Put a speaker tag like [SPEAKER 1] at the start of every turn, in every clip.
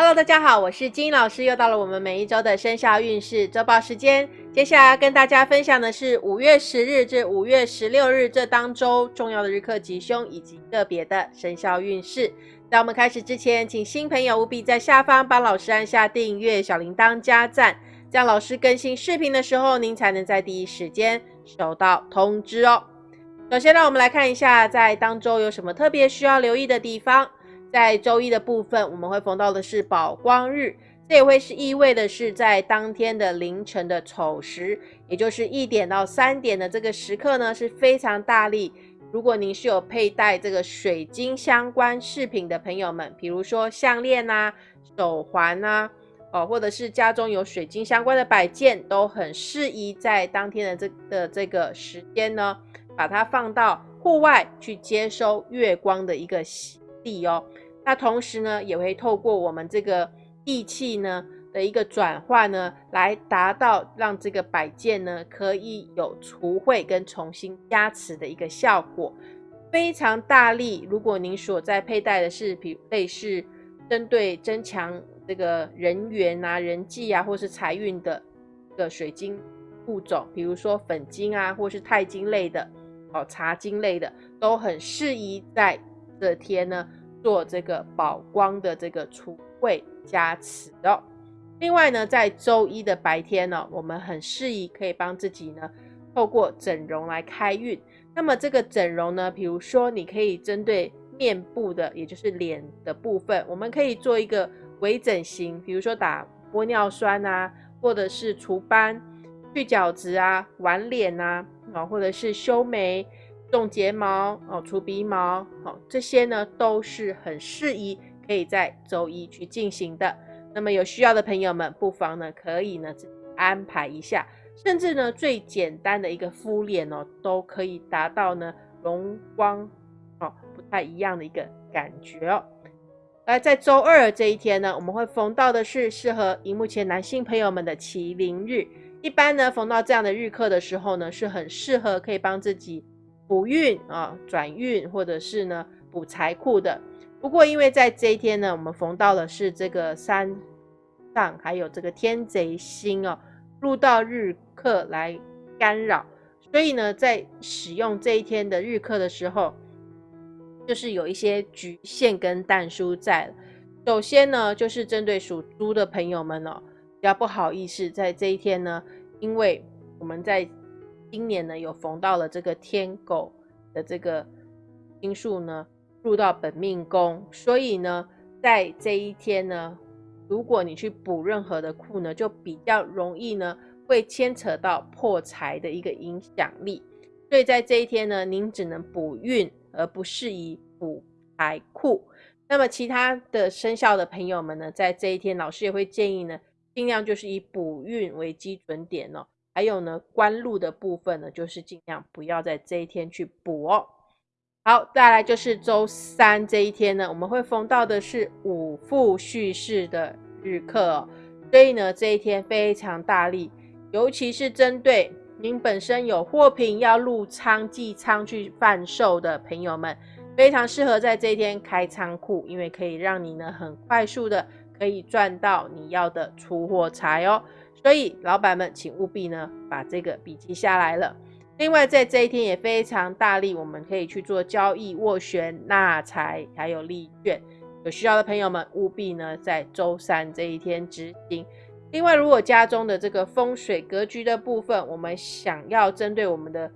[SPEAKER 1] Hello，大家好，我是金老师，又到了我们每一周的生肖运势周报时间。接下来跟大家分享的是五月十日至五月十六日这当周重要的日课吉凶以及个别的生肖运势。在我们开始之前，请新朋友务必在下方帮老师按下订阅、小铃铛加赞，这样老师更新视频的时候，您才能在第一时间收到通知哦。首先，让我们来看一下在当周有什么特别需要留意的地方。在周一的部分，我们会逢到的是宝光日，这也会是意味的是在当天的凌晨的丑时，也就是一点到三点的这个时刻呢，是非常大力。如果您是有佩戴这个水晶相关饰品的朋友们，比如说项链呐、手环呐，哦，或者是家中有水晶相关的摆件，都很适宜在当天的这的这个时间呢，把它放到户外去接收月光的一个洗地哦。那同时呢，也会透过我们这个地气呢的一个转换呢，来达到让这个摆件呢可以有除秽跟重新加持的一个效果，非常大力。如果您所在佩戴的是比类似针对增强这个人缘啊、人际啊，或是财运的个水晶物种，比如说粉晶啊，或是钛金类的哦、茶晶类的，都很适宜在这天呢。做这个宝光的这个除秽加持哦。另外呢，在周一的白天呢，我们很适宜可以帮自己呢透过整容来开运。那么这个整容呢，比如说你可以针对面部的，也就是脸的部分，我们可以做一个微整形，比如说打玻尿酸啊，或者是除斑、去角质啊、玩脸啊，啊，或者是修眉。种睫毛哦，除鼻毛哦，这些呢都是很适宜可以在周一去进行的。那么有需要的朋友们，不妨呢可以呢安排一下，甚至呢最简单的一个敷脸哦，都可以达到呢容光哦不太一样的一个感觉哦。而在周二这一天呢，我们会逢到的是适合荧幕前男性朋友们的麒麟日。一般呢逢到这样的日课的时候呢，是很适合可以帮自己。补运啊，转运或者是呢补财库的。不过因为在这一天呢，我们逢到的是这个山上还有这个天贼星哦，入到日课来干扰，所以呢，在使用这一天的日课的时候，就是有一些局限跟淡疏在。首先呢，就是针对属猪的朋友们哦，比较不好意思，在这一天呢，因为我们在。今年呢，有逢到了这个天狗的这个星数呢，入到本命宫，所以呢，在这一天呢，如果你去补任何的库呢，就比较容易呢，会牵扯到破财的一个影响力。所以在这一天呢，您只能补运，而不适宜补财库。那么其他的生肖的朋友们呢，在这一天，老师也会建议呢，尽量就是以补运为基准点哦。还有呢，官禄的部分呢，就是尽量不要在这一天去补哦。好，再来就是周三这一天呢，我们会逢到的是五副叙事的日课哦，所以呢，这一天非常大力，尤其是针对您本身有货品要入仓寄仓去贩售的朋友们，非常适合在这一天开仓库，因为可以让你呢很快速的可以赚到你要的出货财哦。所以，老板们，请务必呢把这个笔记下来了。另外，在这一天也非常大力，我们可以去做交易、斡旋、纳财，还有利券。有需要的朋友们，务必呢在周三这一天执行。另外，如果家中的这个风水格局的部分，我们想要针对我们的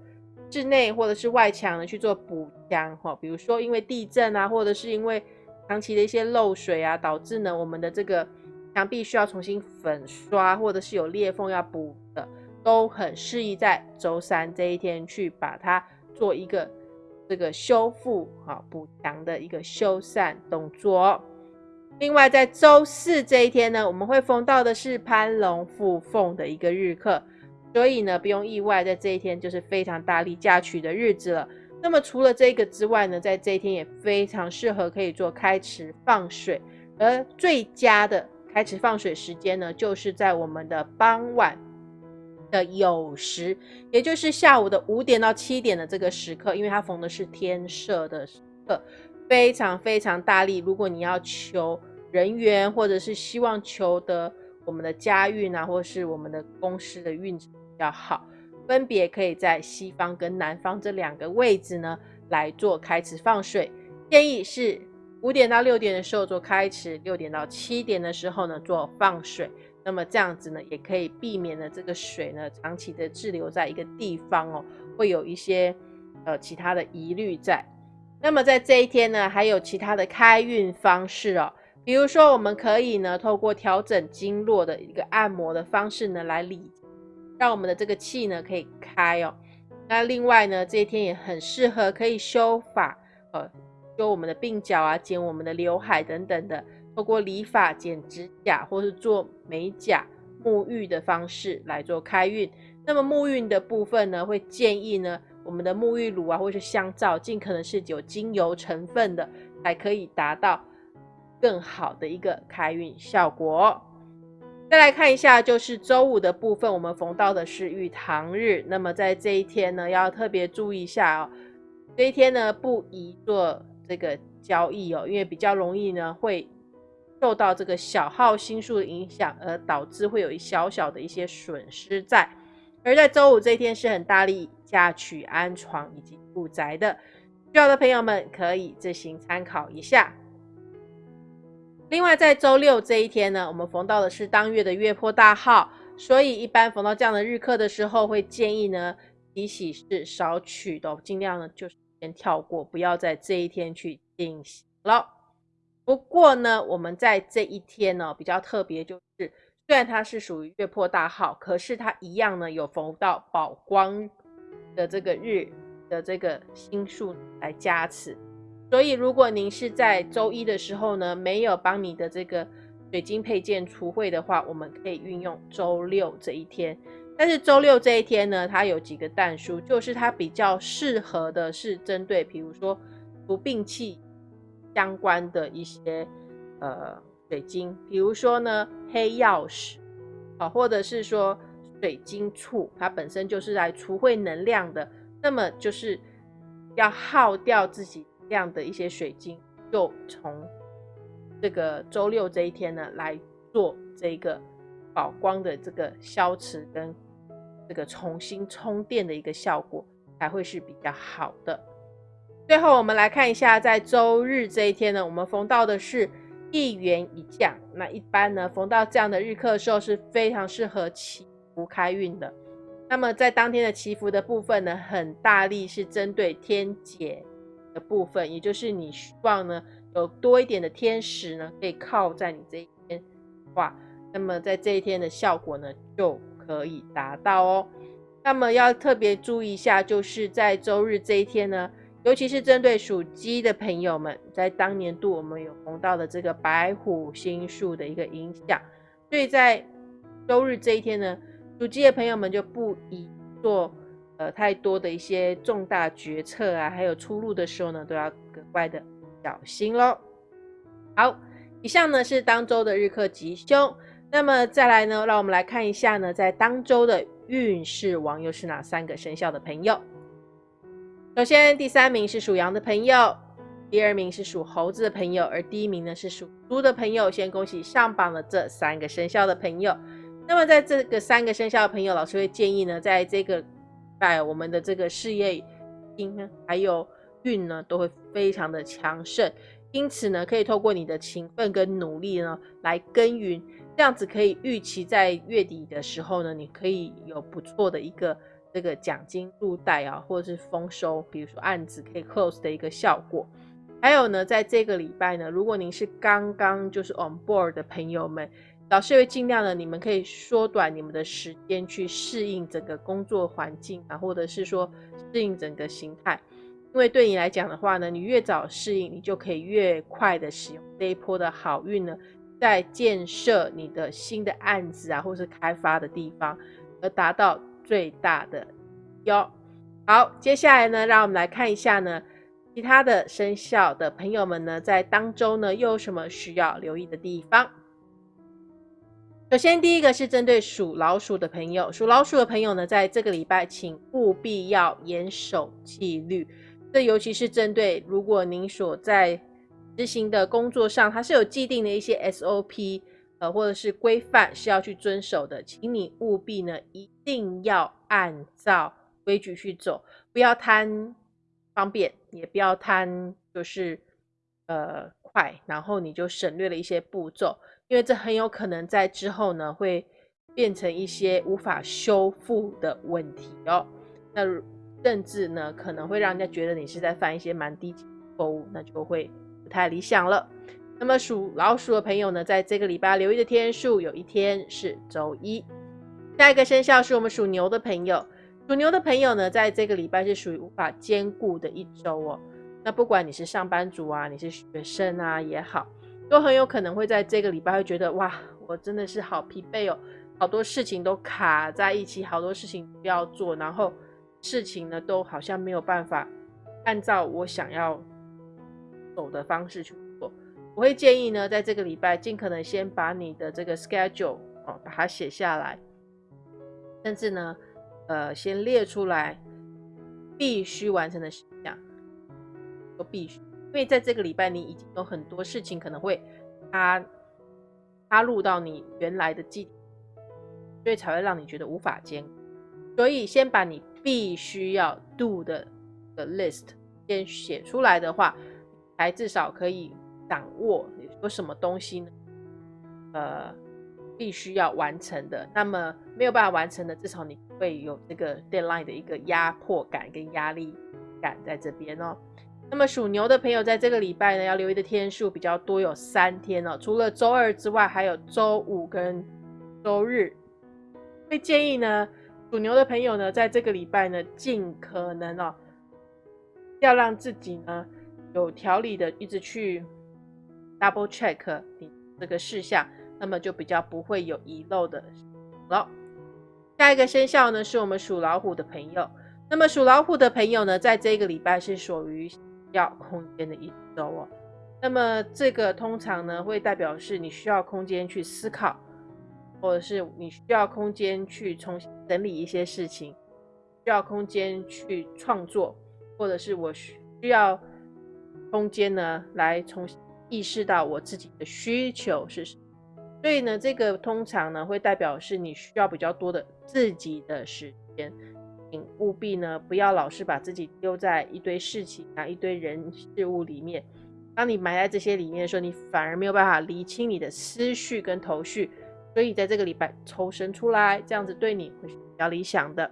[SPEAKER 1] 室内或者是外墙呢去做补强，哈，比如说因为地震啊，或者是因为长期的一些漏水啊，导致呢我们的这个。墙壁需要重新粉刷，或者是有裂缝要补的，都很适宜在周三这一天去把它做一个这个修复、哈补墙的一个修缮动作。另外，在周四这一天呢，我们会逢到的是攀龙附凤的一个日课，所以呢，不用意外，在这一天就是非常大力嫁娶的日子了。那么除了这个之外呢，在这一天也非常适合可以做开池放水，而最佳的。开始放水时间呢，就是在我们的傍晚的酉时，也就是下午的五点到七点的这个时刻，因为它逢的是天赦的时刻，非常非常大力。如果你要求人缘，或者是希望求得我们的家运啊，或是我们的公司的运比较好，分别可以在西方跟南方这两个位置呢来做开始放水。建议是五点到六点的时候做开池，六点到七点的时候呢做放水。那么这样子呢，也可以避免了这个水呢长期的滞留在一个地方哦，会有一些呃其他的疑虑在。那么在这一天呢，还有其他的开运方式哦，比如说我们可以呢透过调整经络的一个按摩的方式呢来理，让我们的这个气呢可以开哦。那另外呢，这一天也很适合可以修法，呃，修我们的鬓角啊，剪我们的刘海等等的。透过理发、剪指甲或是做美甲、沐浴的方式来做开运。那么沐浴的部分呢，会建议呢，我们的沐浴乳啊，或是香皂，尽可能是有精油成分的，才可以达到更好的一个开运效果。再来看一下，就是周五的部分，我们逢到的是玉堂日。那么在这一天呢，要特别注意一下哦，这一天呢不宜做这个交易哦，因为比较容易呢会。受到这个小号星数的影响，而导致会有一小小的一些损失在。而在周五这一天是很大力嫁娶、安床以及住宅的，需要的朋友们可以自行参考一下。另外，在周六这一天呢，我们逢到的是当月的月破大号，所以一般逢到这样的日课的时候，会建议呢，提喜事少取的，尽量呢就是跳过，不要在这一天去进行了。不过呢，我们在这一天呢比较特别，就是虽然它是属于月破大号，可是它一样呢有逢到宝光的这个日的这个星数来加持。所以如果您是在周一的时候呢没有帮你的这个水晶配件除秽的话，我们可以运用周六这一天。但是周六这一天呢，它有几个淡书，就是它比较适合的是针对，比如说不病气。相关的一些呃水晶，比如说呢黑曜石，啊，或者是说水晶簇，它本身就是来除秽能量的，那么就是要耗掉自己量的一些水晶，就从这个周六这一天呢来做这个宝光的这个消磁跟这个重新充电的一个效果，才会是比较好的。最后，我们来看一下，在周日这一天呢，我们逢到的是一元一降。那一般呢，逢到这样的日课的时候是非常适合祈福开运的。那么在当天的祈福的部分呢，很大力是针对天解的部分，也就是你希望呢有多一点的天使呢可以靠在你这一天，哇，那么在这一天的效果呢就可以达到哦。那么要特别注意一下，就是在周日这一天呢。尤其是针对属鸡的朋友们，在当年度我们有碰到的这个白虎星数的一个影响，所以在周日这一天呢，属鸡的朋友们就不宜做呃太多的一些重大决策啊，还有出入的时候呢，都要格外的小心喽。好，以上呢是当周的日课吉凶，那么再来呢，让我们来看一下呢，在当周的运势王又是哪三个生肖的朋友。首先，第三名是属羊的朋友，第二名是属猴子的朋友，而第一名呢是属猪的朋友。先恭喜上榜的这三个生肖的朋友。那么，在这个三个生肖的朋友，老师会建议呢，在这个在我们的这个事业运，还有运呢，都会非常的强盛。因此呢，可以透过你的勤奋跟努力呢，来耕耘，这样子可以预期在月底的时候呢，你可以有不错的一个。这个奖金入袋啊，或者是丰收，比如说案子可以 close 的一个效果。还有呢，在这个礼拜呢，如果您是刚刚就是 on board 的朋友们，老师会尽量的，你们可以缩短你们的时间去适应整个工作环境啊，或者是说适应整个形态。因为对你来讲的话呢，你越早适应，你就可以越快的使用这一波的好运呢，在建设你的新的案子啊，或是开发的地方，而达到。最大的哟，好，接下来呢，让我们来看一下呢，其他的生肖的朋友们呢，在当周呢又有什么需要留意的地方？首先，第一个是针对属老鼠的朋友，属老鼠的朋友呢，在这个礼拜，请务必要严守纪律。这尤其是针对如果您所在执行的工作上，它是有既定的一些 SOP，呃，或者是规范是要去遵守的，请你务必呢一定要按照规矩去走，不要贪方便，也不要贪就是呃快，然后你就省略了一些步骤，因为这很有可能在之后呢会变成一些无法修复的问题哦。那甚至呢可能会让人家觉得你是在犯一些蛮低级的错误，那就会。不太理想了。那么属老鼠的朋友呢，在这个礼拜留意的天数，有一天是周一。下一个生肖是我们属牛的朋友。属牛的朋友呢，在这个礼拜是属于无法兼顾的一周哦。那不管你是上班族啊，你是学生啊也好，都很有可能会在这个礼拜会觉得哇，我真的是好疲惫哦，好多事情都卡在一起，好多事情要做，然后事情呢都好像没有办法按照我想要。走的方式去做，我会建议呢，在这个礼拜尽可能先把你的这个 schedule 哦，把它写下来，甚至呢，呃，先列出来必须完成的事项，都必须，因为在这个礼拜你已经有很多事情可能会插插入到你原来的记，所以才会让你觉得无法兼顾，所以先把你必须要 do 的的 list 先写出来的话。才至少可以掌握有什么东西呢？呃，必须要完成的。那么没有办法完成的，至少你会有这个 deadline 的一个压迫感跟压力感在这边哦。那么属牛的朋友在这个礼拜呢，要留意的天数比较多，有三天哦。除了周二之外，还有周五跟周日。会建议呢，属牛的朋友呢，在这个礼拜呢，尽可能哦，要让自己呢。有条理的一直去 double check 你这个事项，那么就比较不会有遗漏的了。下一个生肖呢，是我们属老虎的朋友。那么属老虎的朋友呢，在这个礼拜是属于要空间的一周哦。那么这个通常呢，会代表是你需要空间去思考，或者是你需要空间去重新整理一些事情，需要空间去创作，或者是我需要。空间呢，来重新意识到我自己的需求是什么。所以呢，这个通常呢会代表是你需要比较多的自己的时间，请务必呢不要老是把自己丢在一堆事情啊、一堆人事物里面。当你埋在这些里面的时候，你反而没有办法理清你的思绪跟头绪。所以在这个礼拜抽身出来，这样子对你会是比较理想的。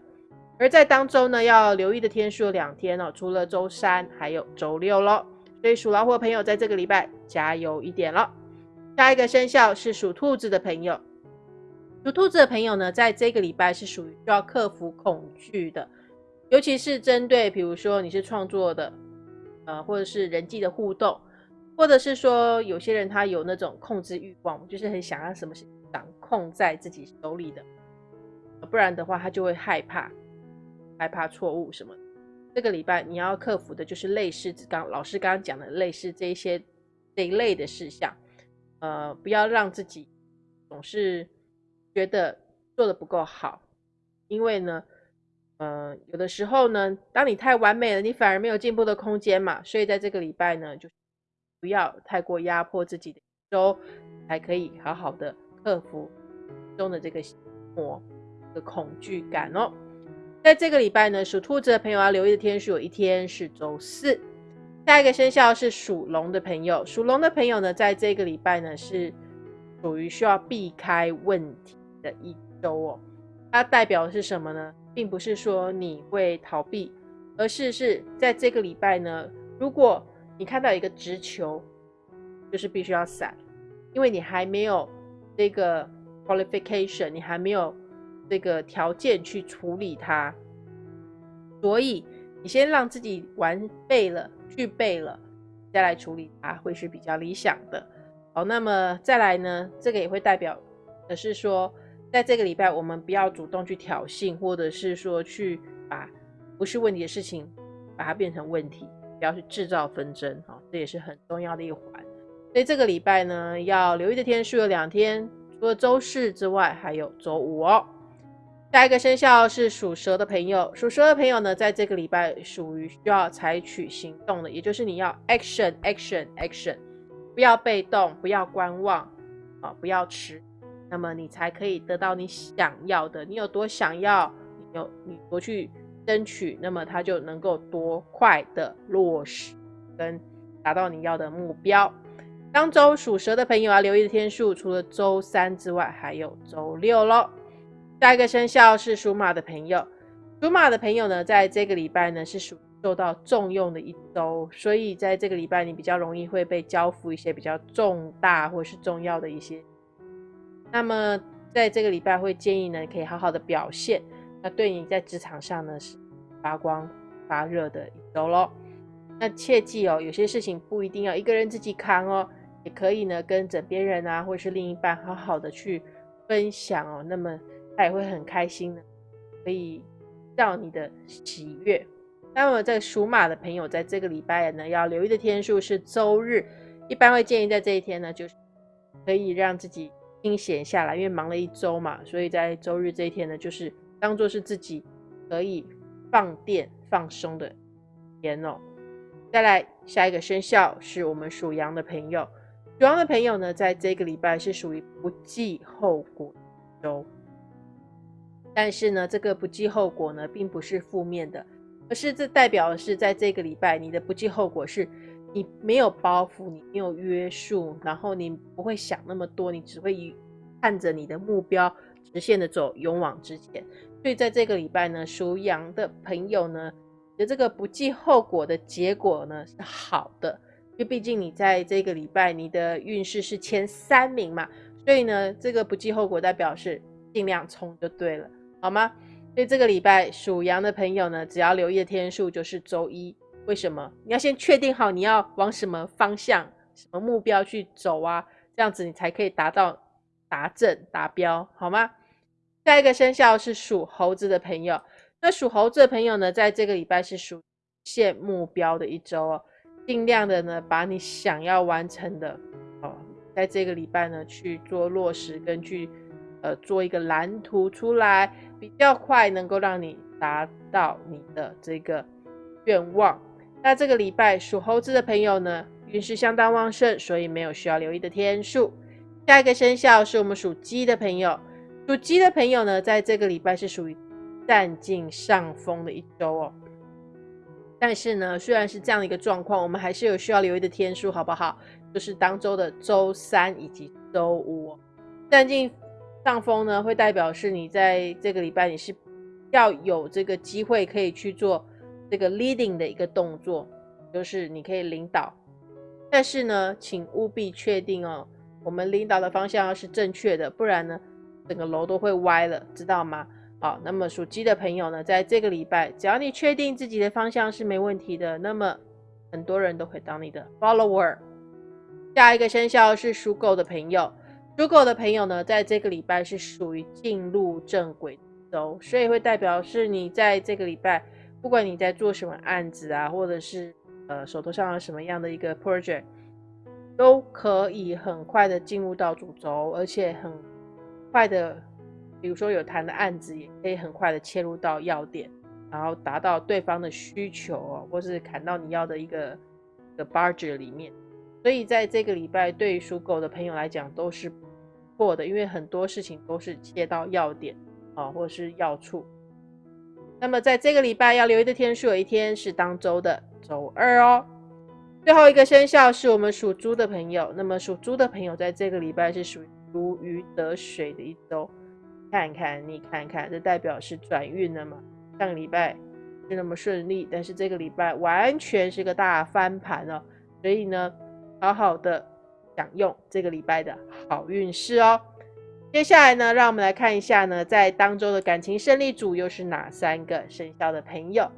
[SPEAKER 1] 而在当周呢，要留意的天数有两天哦，除了周三，还有周六喽。所以属老虎的朋友在这个礼拜加油一点了。下一个生肖是属兔子的朋友，属兔子的朋友呢，在这个礼拜是属于需要克服恐惧的，尤其是针对比如说你是创作的，呃，或者是人际的互动，或者是说有些人他有那种控制欲望，就是很想要什么是掌控在自己手里的，不然的话他就会害怕，害怕错误什么。这个礼拜你要克服的就是类似刚老师刚刚讲的类似这一些这一类的事项，呃，不要让自己总是觉得做的不够好，因为呢，呃，有的时候呢，当你太完美了，你反而没有进步的空间嘛。所以在这个礼拜呢，就不要太过压迫自己的一周，才可以好好的克服中的这个魔的恐惧感哦。在这个礼拜呢，属兔子的朋友要留意的天数有一天是周四。下一个生肖是属龙的朋友，属龙的朋友呢，在这个礼拜呢是属于需要避开问题的一周哦。它代表的是什么呢？并不是说你会逃避，而是是在这个礼拜呢，如果你看到一个直球，就是必须要闪，因为你还没有这个 qualification，你还没有。这个条件去处理它，所以你先让自己完备了、具备了，再来处理它，会是比较理想的。好，那么再来呢？这个也会代表的是说，在这个礼拜，我们不要主动去挑衅，或者是说去把不是问题的事情把它变成问题，不要去制造纷争。好，这也是很重要的一环。所以这个礼拜呢，要留意的天数有两天，除了周四之外，还有周五哦。下一个生肖是属蛇的朋友，属蛇的朋友呢，在这个礼拜属于需要采取行动的，也就是你要 action action action，不要被动，不要观望，啊，不要迟，那么你才可以得到你想要的。你有多想要，你有你多去争取，那么它就能够多快的落实跟达到你要的目标。当周属蛇的朋友要留意的天数，除了周三之外，还有周六喽。下一个生肖是属马的朋友，属马的朋友呢，在这个礼拜呢是属受到重用的一周，所以在这个礼拜你比较容易会被交付一些比较重大或是重要的一些。那么在这个礼拜会建议呢，可以好好的表现，那对你在职场上呢是发光发热的一周喽。那切记哦，有些事情不一定要一个人自己扛哦，也可以呢跟枕边人啊或是另一半好好的去分享哦，那么。他也会很开心的，可以到你的喜悦。那么，在属马的朋友，在这个礼拜呢，要留意的天数是周日，一般会建议在这一天呢，就是可以让自己清闲下来，因为忙了一周嘛，所以在周日这一天呢，就是当做是自己可以放电放松的天哦。再来，下一个生肖是我们属羊的朋友，属羊的朋友呢，在这个礼拜是属于不计后果周。但是呢，这个不计后果呢，并不是负面的，而是这代表的是，在这个礼拜，你的不计后果是，你没有包袱，你没有约束，然后你不会想那么多，你只会看着你的目标直线的走，勇往直前。所以在这个礼拜呢，属羊的朋友呢，你的这个不计后果的结果呢是好的，因为毕竟你在这个礼拜，你的运势是前三名嘛，所以呢，这个不计后果代表是尽量冲就对了。好吗？所以这个礼拜属羊的朋友呢，只要留意的天数就是周一。为什么？你要先确定好你要往什么方向、什么目标去走啊，这样子你才可以达到达正达标，好吗？下一个生肖是属猴子的朋友。那属猴子的朋友呢，在这个礼拜是属现目标的一周哦，尽量的呢，把你想要完成的哦，在这个礼拜呢去做落实，跟去呃做一个蓝图出来。比较快能够让你达到你的这个愿望。那这个礼拜属猴子的朋友呢，运势相当旺盛，所以没有需要留意的天数。下一个生肖是我们属鸡的朋友，属鸡的朋友呢，在这个礼拜是属于占尽上风的一周哦。但是呢，虽然是这样的一个状况，我们还是有需要留意的天数，好不好？就是当周的周三以及周五，占尽。上风呢，会代表是你在这个礼拜你是要有这个机会可以去做这个 leading 的一个动作，就是你可以领导。但是呢，请务必确定哦，我们领导的方向要是正确的，不然呢，整个楼都会歪了，知道吗？好，那么属鸡的朋友呢，在这个礼拜，只要你确定自己的方向是没问题的，那么很多人都会当你的 follower。下一个生肖是属狗的朋友。属狗的朋友呢，在这个礼拜是属于进入正轨周，所以会代表是你在这个礼拜，不管你在做什么案子啊，或者是呃手头上有什么样的一个 project，都可以很快的进入到主轴，而且很快的，比如说有谈的案子，也可以很快的切入到要点，然后达到对方的需求哦，或是砍到你要的一个的 budget 里面。所以在这个礼拜，对属狗的朋友来讲都是错的，因为很多事情都是切到要点啊，或者是要处。那么在这个礼拜要留意的天数，有一天是当周的周二哦。最后一个生肖是我们属猪的朋友，那么属猪的朋友在这个礼拜是属于如鱼得水的一周。看看你看看，这代表是转运了嘛？上个礼拜是那么顺利，但是这个礼拜完全是个大翻盘哦。所以呢。好好的享用这个礼拜的好运势哦。接下来呢，让我们来看一下呢，在当周的感情胜利组又是哪三个生肖的朋友。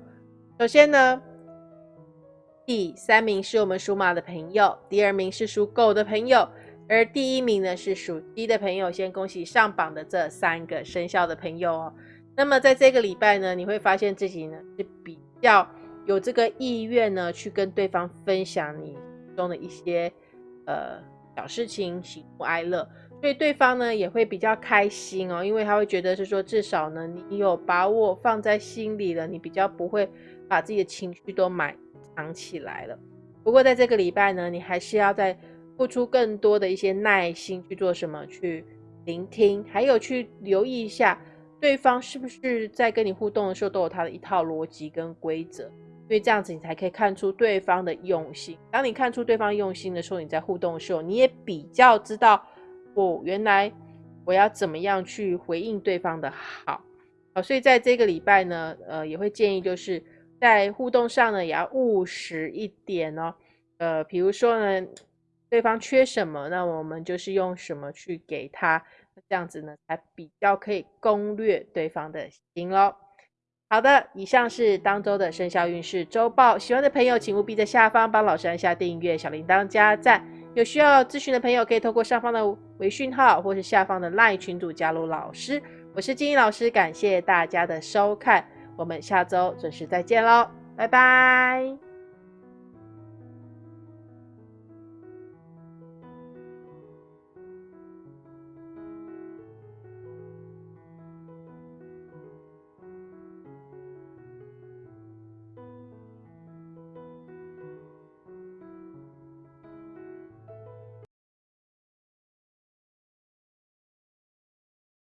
[SPEAKER 1] 首先呢，第三名是我们属马的朋友，第二名是属狗的朋友，而第一名呢是属鸡的朋友。先恭喜上榜的这三个生肖的朋友哦。那么在这个礼拜呢，你会发现自己呢是比较有这个意愿呢，去跟对方分享你。中的一些呃小事情，喜怒哀乐，所以对方呢也会比较开心哦，因为他会觉得是说，至少呢你有把我放在心里了，你比较不会把自己的情绪都埋藏起来了。不过在这个礼拜呢，你还是要在付出更多的一些耐心去做什么，去聆听，还有去留意一下对方是不是在跟你互动的时候都有他的一套逻辑跟规则，因为这样子你才可以看出对方的用心。当你看出对方用心的时候，你在互动的时候，你也比较知道，哦，原来我要怎么样去回应对方的好。好，所以在这个礼拜呢，呃，也会建议就是在互动上呢，也要务实一点哦。呃，比如说呢。对方缺什么，那我们就是用什么去给他，这样子呢才比较可以攻略对方的心喽。好的，以上是当周的生肖运势周报，喜欢的朋友请务必在下方帮老师按下订阅、小铃铛加赞。有需要咨询的朋友可以透过上方的微讯号或是下方的 LINE 群组加入老师。我是金英老师，感谢大家的收看，我们下周准时再见喽，拜拜。